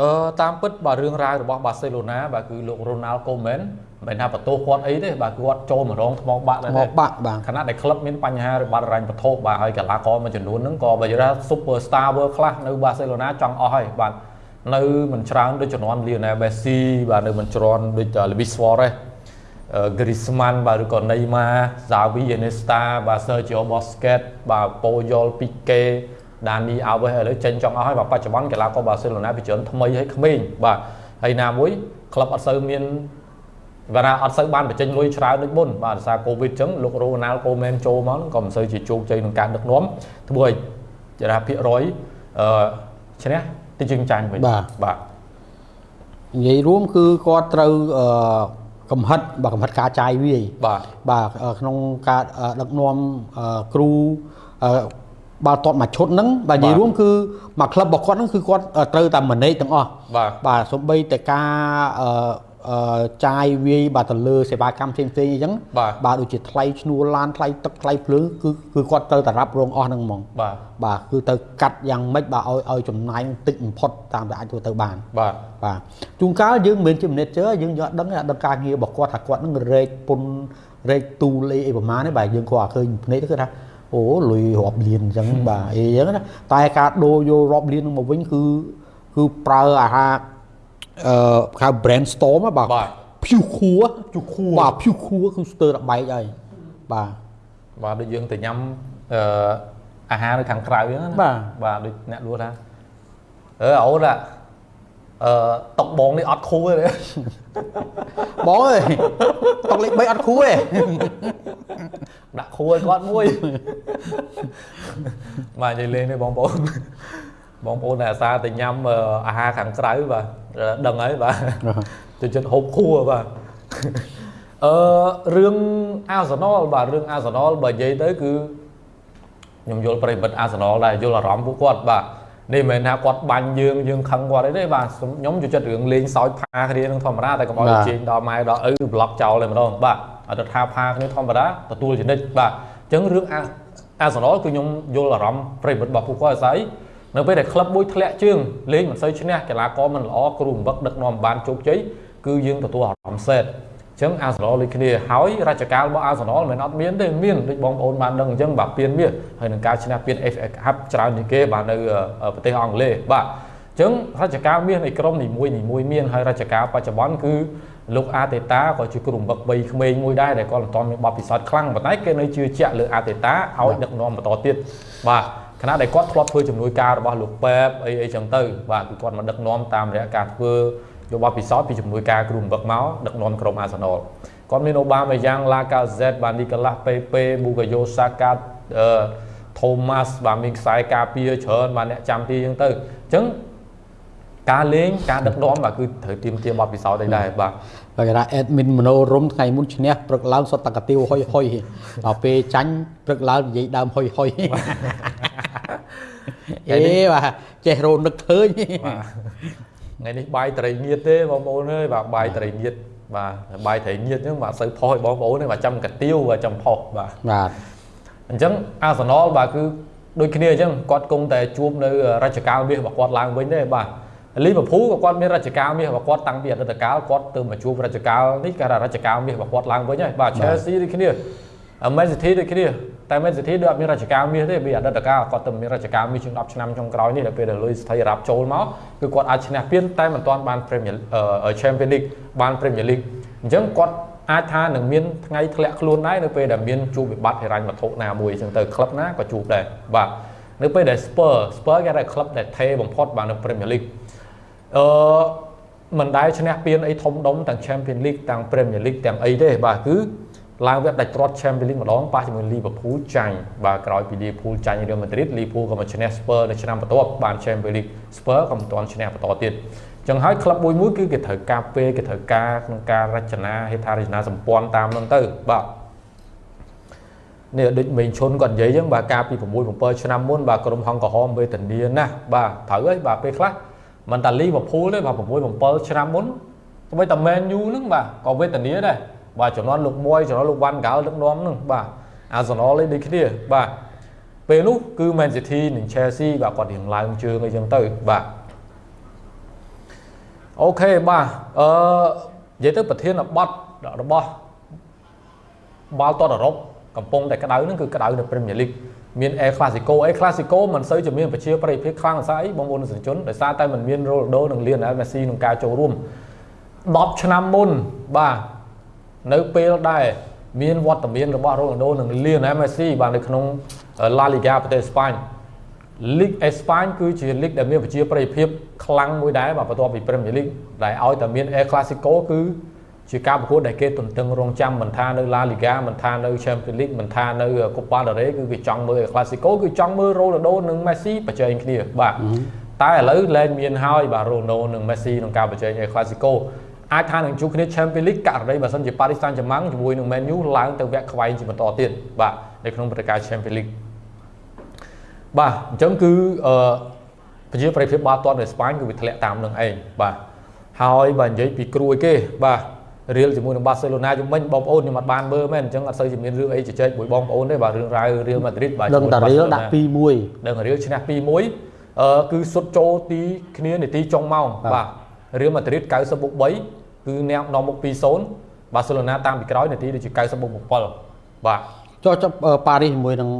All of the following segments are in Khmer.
អឺតាមពិតបាទរឿងរ៉ាវរបស់បាសេឡូណាបាទគឺលោករ៉ូណាល់កូមែនមិនថាបន្ទោសគាត់អីទេបាទគាត់ចូលមករងថ្មបាក់ដែរមកបាក់បាទខណៈដែលក្លឹបមានបញ្ហារបស់រ៉ាញ់បន្ទោសបាទហើយកីឡាករមួយចំនួនហ្នឹងក៏បើនិយាយថា Super Star World Class នៅបាសេឡូណាចង់អស់ហើយបាទនៅមិនច្រើនដូចជំនាន់ Lionel Messi បាទនៅមិនច្រើនដូច Luis Suarez Griezmann បាទឬក៏ Neymar Xavi Iniesta បាទ Sergio Busquets បាទ Puyol Pique ដានីអាវេសឥឡូវចេញចង់អស់ហើយបាទបច្ចុប្បន្នកីឡាករបាសេឡូណាពីច្រើនថ្មីហើយក្មេងបាទហើយណាមួយក្លឹបអត់សូវមានបាទអត់សូវបានបញ្ចេញលុយច្រើនដូចមុនបាទដោយសារកូវីដអញ្ចឹងលោករ៉ូណាល់កូមែនចូលមកក៏មិនសូវជាជោគជ័យក្នុងការដឹកនាំធ្វើឲ្យចរាភាគរយអឺឈ្នះទីជើងចាញ់វិញបាទបាទនិយាយរួមគឺគាត់ត្រូវអឺកំហិតបាទកំហិតការចាយវាយបាទបាទក្នុងការដឹកនាំគ្រូ បាល់ទាត់មួយឈុតហ្នឹងបាទនិយាយរួមគឺមួយក្លឹបរបស់គាត់ហ្នឹងគឺគាត់ត្រូវតែ manage ទាំងអស់បាទបាទសូម្បីតែការអឺចាយវាយបាទទៅលើសេវាកម្មផ្សេងផ្សេងអញ្ចឹងបាទដូចជាថ្លៃឈ្នួលឡានថ្លៃទឹកថ្លៃភ្លើងគឺគឺគាត់ត្រូវតែរ៉ាប់រងអស់ហ្នឹងហ្មងបាទបាទគឺទៅកាត់យ៉ាងម៉េចបាទឲ្យឲ្យចំណាយតិចបំផុតតាមតែអាចធ្វើទៅបានបាទបាទជួនកាលយើងមិនមែនជា manager យើងយកដឹងដឹងការងាររបស់គាត់ថាគាត់នឹងរែកពុនរែកទូលេអីប្រហែលនេះបាទយើងគាត់ឃើញភ្នែកទៅគឺថា អូលុយរាប់លានអញ្ចឹងបាទអីអញ្ចឹងណាតែការដូរយករាប់លាននឹងមកវិញគឺគឺប្រើអាហារអឺហៅ brainstorm បាទភៀវខួភៀវខួបាទភៀវខួគឺស្ទើរតែបែកហើយបាទបាទដូចយើងទៅញ៉ាំអឺអាហារនៅខាងក្រៅហ្នឹងណាបាទបាទដូចអ្នកលួថាអឺអូនអឺ តុកបងនេះអត់ខួទេបងអើយតុកលេខ3អត់ខួទេដាក់ខួឲ្យគាត់មួយបាទនិយាយលេងទេបងប្អូនបងប្អូនដែលអាសាទៅញ៉ាំអាហារខាងក្រៅបាទដឹងហើយបាទទៅចិត្តហូបខួបាទអឺរឿងអាសណលបាទរឿងអាសណលបើនិយាយទៅគឺខ្ញុំយល់ប្រិមិត្តអាសណលដែរយល់អារម្មណ៍ពួកគាត់បាទ នេះមិនមែនថាគាត់បាញ់យើងយើងខឹងគាត់អីទេបាទខ្ញុំចូលចិត្តរឿងលេងសើចផាគ្នានឹងធម្មតាតែកុំឲ្យជេងដល់ម៉ែដល់ឪប្លុកចោលតែម្ដងបាទអត់ថាផាគ្នាធម្មតាទទួលចនិចបាទអញ្ចឹងរឿងអាសណលគឺខ្ញុំយល់អារម្មណ៍ប្រិមិត្តរបស់ពួកគាត់ស្អីនៅពេលដែលក្លឹបមួយធ្លាក់ជើងលេងមិនសូវឈ្នះកីឡាករមិនល្អគ្រូបង្វឹកដឹកនាំបានជោគជ័យគឺយើងទទួលអារម្មណ៍សេតអញ្ចឹងអាសណលដូចគ្នាហើយរជ្ជកាលរបស់អាសណលមិនអត់មានទេមានដូចបងប្អូនបានដឹងអញ្ចឹងបាទពៀនមាសហើយនឹងការឈ្នះពៀន FA Cup ច្រើនជាងគេបាទនៅប្រទេសអង់គ្លេសបាទអញ្ចឹងរជ្ជកាលមាសនៃក្រុមនីមួយនីមួយមានហើយរជ្ជកាលបច្ចុប្បន្នគឺលោកអាតេតាក៏ជាគ្រូបង្វឹកវ័យក្មេងមួយដែរដែលគាត់មិនទាន់មានបទពិសោធន៍ខ្លាំងប៉ុន្តែគេនៅជឿជាក់លើអាតេតាឲ្យដឹកនាំបន្តទៀតបាទខណៈដែលគាត់ធ្លាប់ធ្វើជំនួយការរបស់លោកប៉ែបអីអីចឹងទៅបាទគឺគាត់មកដឹកនាំតាមរយៈការធ្វើ យកបទពិសោធន៍ពីជំនួយការគ្រូបង្វឹកមកដឹកនាំក្រុមអាសណលគាត់មានអូបាម៉ាយ៉ាងឡាកាហ្សេតបាទនីកាឡាស់ពេពេប៊ូកាយ៉ូសាកាអឺថូម៉ាស់បាទមានខ្សែការពារច្រើនបាទអ្នកចាំទីចឹងទៅអញ្ចឹងការលេងការដឹកនាំបាទគឺត្រូវទៀមទាបទពិសោធន៍ដែរបាទបើគេថា admin មโนរមថ្ងៃមុនឈ្នះព្រឹកឡើងសុទ្ធតែកាទៀវហុយហុយដល់ពេលចាញ់ព្រឹកឡើងនិយាយដើមហុយហុយអេបាទចេះរោនឹកឃើញ ថ្ងៃនេះបាយត្រីងៀតទេបងប្អូនអើយបាទបាយត្រីងៀតបាទបាយត្រីងៀតហ្នឹងបាទសូវផុសឲ្យបងប្អូនទេបាទចាំកាទៀវបាទចាំផុសបាទបាទអញ្ចឹងអាសណលបាទគឺដូចគ្នាអញ្ចឹងគាត់គង់តែជួបនៅរជ្ជកាលមាសរបស់គាត់ឡើងវិញទេបាទលីវើពូលក៏គាត់មានរជ្ជកាលមាសរបស់គាត់តាំងពីអតីតកាលគាត់ទៅមកជួបរជ្ជកាលនេះគេថារជ្ជកាលមាសរបស់គាត់ឡើងវិញហើយបាទ Chelsea ដូចគ្នា Man City ដូចគ្នាតែ Man City ដូចអត់មានរជ្ជកាលមាសទេពីអតីតកាលគាត់ទៅមានរជ្ជកាលមាសជាង10ឆ្នាំចុងក្រោយនេះដល់ពេលដែលលុយស្ថិរ៉ាប់ចូលមកគឺគាត់អាចឈ្នះពានតែមិនទាន់បាន Premier Champions League បាន Premier League អញ្ចឹងគាត់អាចថានឹងមានថ្ងៃធ្លាក់ខ្លួនដែរនៅពេលដែលមានជួបវិបត្តិហិរញ្ញវត្ថុណាមួយអញ្ចឹងទៅក្លឹបណាក៏ជួបដែរបាទនៅពេលដែល Spur Spur គេថាក្លឹបដែលថេបំផុតបាទនៅ Premier League អឺមិនដែលឈ្នះពានអីធំដុំទាំង Champions League ទាំង Premier League ទាំងអីទេបាទគឺ ឡើងវាដាច់ទ្រាត់ Champions League ម្ដងប៉ះជាមួយ Liverpool ចាញ់បាទក្រោយពី Liverpool ចាញ់ Real Madrid Liverpool ក៏មកឈ្នះ Spurs នៅឆ្នាំបន្ទាប់បាន Champions League Spurs ក៏មិនទាន់ឈ្នះបន្តទៀតចឹងហើយក្លឹបមួយមួយគឺគេត្រូវការពេលគេត្រូវការក្នុងការរចនាហេដ្ឋារចនាសម្ព័ន្ធតាមនោះទៅបាទនេះដូចមេងឈុនគាត់និយាយចឹងបាទកាលពី6 7ឆ្នាំមុនបាទក្រុមហង្កក្រហមវេទនាណាស់បាទត្រូវហើយបាទពេលខ្លះមិនតាលីវភូលទេបាទ6 7ឆ្នាំមុនទៅតែមែនយូហ្នឹងបាទក៏វេទនាដែរ បាទចំនួនលោកមួយចំនួនលោកវ៉ាន់កាល់ដឹកនាំហ្នឹងបាទអាសណលនេះដូចគ្នាបាទពេលនោះគឺ Man City និង Chelsea បាទគាត់រៀងឡើងជើងអីចឹងទៅបាទអូខេបាទអឺនិយាយទៅប្រធានបទរបស់បាល់ទាត់អឺរ៉ុបកំពុងតែក្តៅហ្នឹងគឺក្តៅនៅ Premier League មាន El Clasico El Clasico មិនសូវជាមានប្រជាប្រិយភាពខ្លាំងស្អីបងប្អូនទស្សនិកជនដោយសារតែมันមាន Ronaldo និង Lionel Messi ក្នុងការចូលរួម10ឆ្នាំមុនបាទ នៅពេលដែលមានវត្តមានរបស់ Ronaldo និង Lionel Messi បាទនៅក្នុង La Liga ប្រទេសស្ប៉ាញលីកអេស្ប៉ាញគឺជាលីកដែលមានប្រជាប្រិយភាពខ្លាំងមួយដែរបាទបន្ទាប់ពី Premier League ដែលឲ្យតែមាន El Clasico គឺជាការប្រកួតដែលគេទន្ទឹងរង់ចាំមិនថានៅ La Liga មិនថានៅ Champions League មិនថានៅ Copa del Rey គឺគេចង់មើល El Clasico គឺចង់មើល Ronaldo និង Messi ប្រជែងគ្នាបាទតែឥឡូវលែងមានហើយបាទ Ronaldo និង Messi ក្នុងការប្រជែង El Clasico អាចថានឹងជួបគ្នា Champions League ករណីបើសិនជា Paris Saint-Germain ជាមួយនឹង Man U ឡើងទៅវគ្គខ្វែងជាបន្តទៀតបាទនៅក្នុងព្រឹត្តិការណ៍ Champions League បាទអញ្ចឹងគឺអឺប្រជាប្រិយភាពបាល់ទាត់នៅស្ប៉ាញគឺវាធ្លាក់តាមនឹងឯងបាទហើយបើនិយាយពីគ្រួយគេបាទរៀលជាមួយនឹងបាសេឡូណាជំនាញបងប្អូនខ្ញុំអត់បានមើលមែនអញ្ចឹងអត់សូវជាមានរឿងអីជជែកមួយបងប្អូនទេបាទរឿងរ៉ាវរៀលម៉ាឌ្រីតបាទដឹងតែរៀលដាក់2-1ដឹងរៀលឈ្នះ2-1អឺគឺសុទ្ធចូលទីគ្នានាទីចុងម៉ោងបាទរៀលម៉ាឌ្រីត90បុក3 គឺអ្នកនាំមុខ2-0បាសេឡូណាតាមពីក្រោយនាទីដូចជា90បុក7បាទចុះចុះប៉ារីសជាមួយនឹង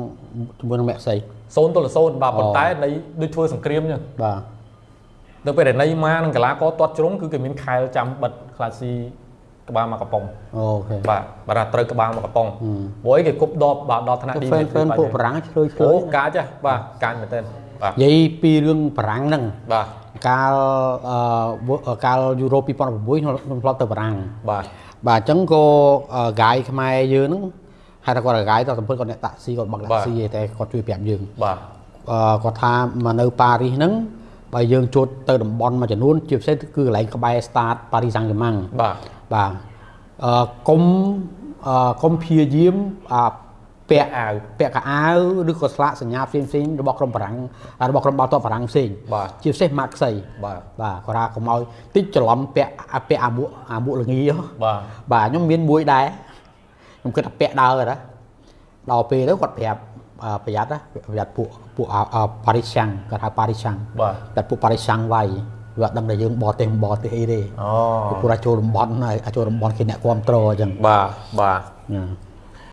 ជាមួយនឹងមេក់សី0ទល់0បាទប៉ុន្តែនៃដូចធ្វើសង្គ្រាមអញ្ចឹងបាទនៅពេលដែលណៃម៉ានិងកីឡាករទាត់ជ្រុងគឺគេមានខែលចាំបិទក្លាស៊ីក្បាលមកកំប៉ុងអូខេបាទបាទថាត្រូវក្បាលមកកំប៉ុងហឹមព្រោះអីគេគប់ដបបាទដល់ថ្នាក់ហ្វេន Dimitri ហ្វេនពួកបារាំងឆ្លើយឆ្លើអូយកាចហ៎បាទកាចមែនទែ នបាទនិយាយពីរឿងបារាំងហ្នឹងបាទកាលអឺកាលយូរ៉ូ2006ខ្ញុំធ្លាប់ទៅបារាំងបាទបាទអញ្ចឹងក៏ហ្គាយខ្មែរយើងហ្នឹងហៅថាគាត់ហ្គាយទៅសម្ពុតគាត់អ្នកតាក់ស៊ីគាត់បើកតាក់ស៊ីឯតែគាត់ជួយប្រាប់យើងបាទអឺគាត់ថាមកនៅប៉ារីសហ្នឹងបើយើងជួតទៅតំបន់មួយចំនួនជាពិសេសគឺកន្លែងក្បែរ start ប៉ារីសសាំងហ្គេម៉ាំងបាទបាទអឺកុំអឺកុំព្យាយាមអា ពាក់អាវពាក់កៅអៅឬក៏ស្លាកសញ្ញាផ្សេងផ្សេងៗរបស់ក្រុមបារាំងអារបស់ក្រុមបាល់ទាត់បារាំងផ្សេងបាទជាពិសេសម៉ាក់ខ្សីបាទបាទគាត់ថាកុំឲ្យតិចច្រឡំពាក់អាពាក់អាមួកអាមួកល្ងីហ៎បាទបាទខ្ញុំមានមួយដែរខ្ញុំគិតថាពាក់ដើរណាដល់ពេលទៅគាត់ប្រាប់អឺប្រយ័ត្នណាប្រយ័ត្នពួកពួកប៉ារីសាំងគាត់ហៅប៉ារីសាំងបាទតែពួកប៉ារីសាំងវាយវាអត់ដឹងថាយើងបរទេសមិនបរទេសអីទេអូពួកគាត់ចូលតំបន់ហើយអាចចូលតំបន់គេអ្នកគ្រប់គ្រងអញ្ចឹងបាទបាទណា